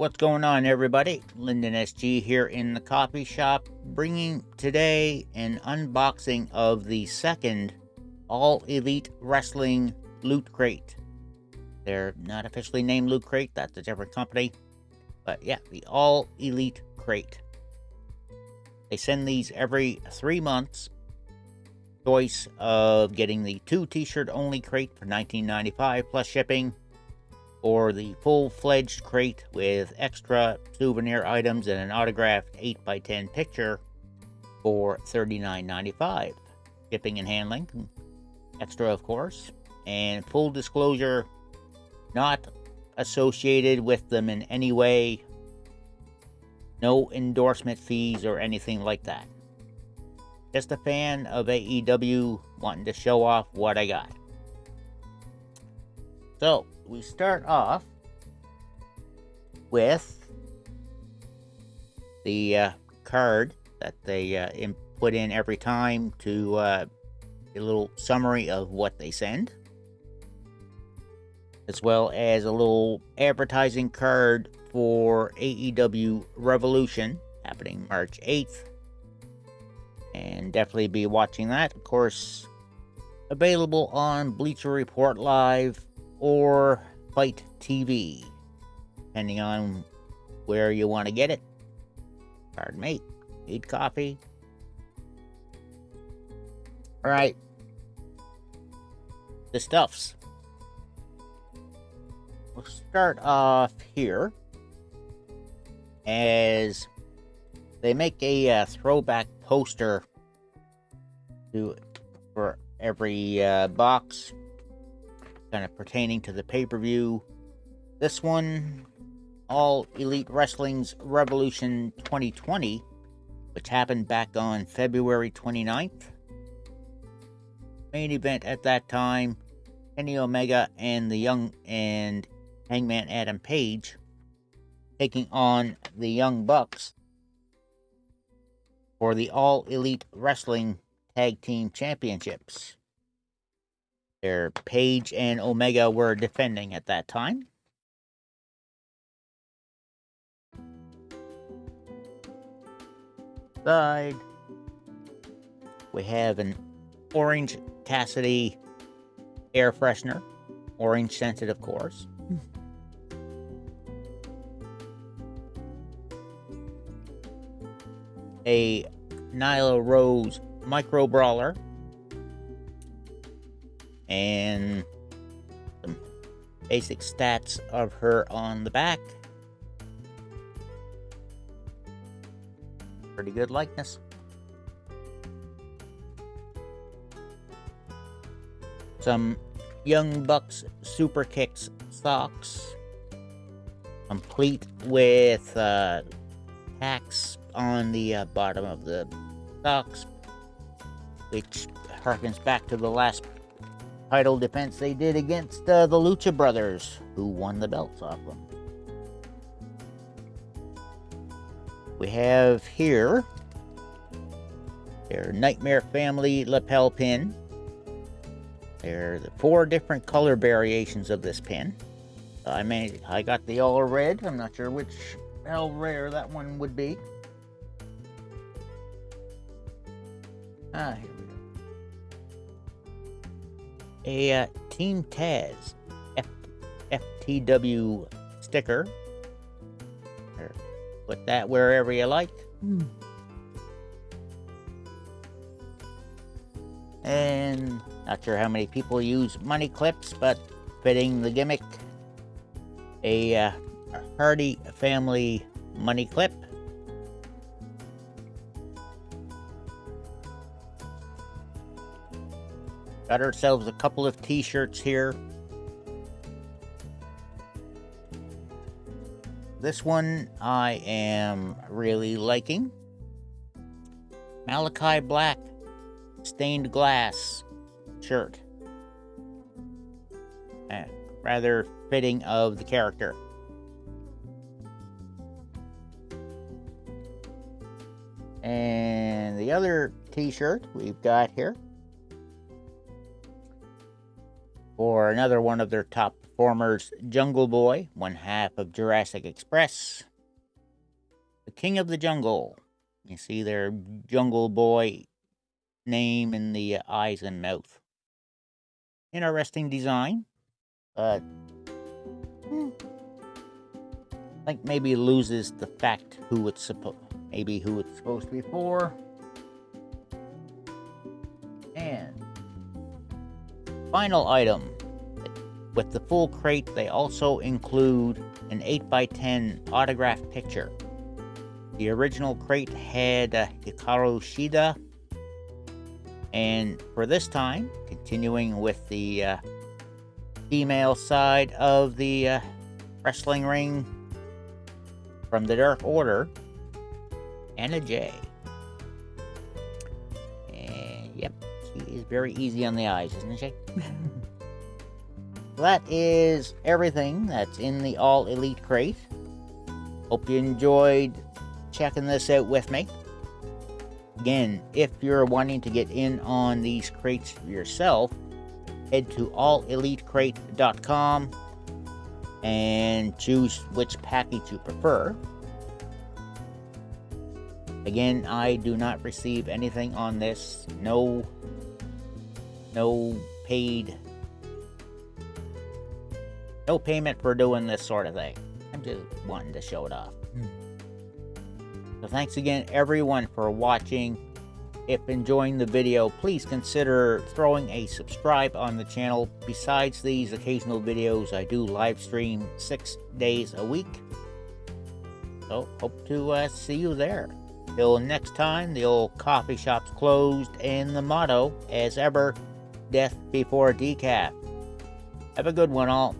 What's going on, everybody? Lyndon SG here in the coffee shop, bringing today an unboxing of the second All Elite Wrestling Loot Crate. They're not officially named Loot Crate, that's a different company. But yeah, the All Elite Crate. They send these every three months. Choice of getting the two t-shirt only crate for $19.95 plus shipping or the full-fledged crate with extra souvenir items and an autographed 8x10 picture for $39.95. Shipping and handling, extra of course, and full disclosure, not associated with them in any way, no endorsement fees or anything like that. Just a fan of AEW wanting to show off what I got. So, we start off with the uh, card that they uh, put in every time to uh, a little summary of what they send, as well as a little advertising card for AEW Revolution happening March 8th. And definitely be watching that. Of course, available on Bleacher Report Live or FITE TV, depending on where you want to get it. Pardon me. Need coffee. All right. The stuffs. We'll start off here as they make a uh, throwback poster to for every uh, box kind of pertaining to the pay-per-view. This one, All Elite Wrestling's Revolution 2020, which happened back on February 29th. Main event at that time, Kenny Omega and the Young and Hangman Adam Page taking on the Young Bucks for the All Elite Wrestling Tag Team Championships. Their Page and Omega were defending at that time. Side. We have an Orange Cassidy air freshener. Orange scented, of course. a Nyla Rose micro brawler and some basic stats of her on the back. Pretty good likeness. Some Young Bucks Super Kicks socks, complete with uh, tacks on the uh, bottom of the socks, which harkens back to the last title defense they did against uh, the Lucha Brothers, who won the belts off them. We have here their Nightmare Family lapel pin. There are the four different color variations of this pin. I made, I got the all red. I'm not sure which how rare that one would be. Ah, here a uh, Team Taz F FTW sticker. put that wherever you like. Hmm. And not sure how many people use money clips, but fitting the gimmick, a uh, Hardy family money clip. Got ourselves a couple of t-shirts here. This one I am really liking. Malakai Black stained glass shirt. Eh, rather fitting of the character. And the other t-shirt we've got here for another one of their top performers, Jungle Boy, one half of Jurassic Express. The King of the Jungle. You see their Jungle Boy name in the eyes and mouth. Interesting design. But hmm, I think maybe loses the fact who it's supposed maybe who it's supposed to be for. Final item. With the full crate, they also include an 8x10 autograph picture. The original crate had uh, Hikaru Shida. And for this time, continuing with the uh, female side of the uh, wrestling ring from the Dark Order, Anna Jay. And yep, very easy on the eyes, isn't she? that is everything that's in the All Elite crate. Hope you enjoyed checking this out with me. Again, if you're wanting to get in on these crates yourself, head to allelitecrate.com and choose which package you prefer. Again, I do not receive anything on this. No, no paid, no payment for doing this sort of thing. I'm just wanting to show it off. So thanks again everyone for watching. If enjoying the video, please consider throwing a subscribe on the channel. Besides these occasional videos, I do live stream six days a week. So, hope to uh, see you there. Till next time, the old coffee shop's closed, and the motto, as ever, death before decaf. Have a good one, all.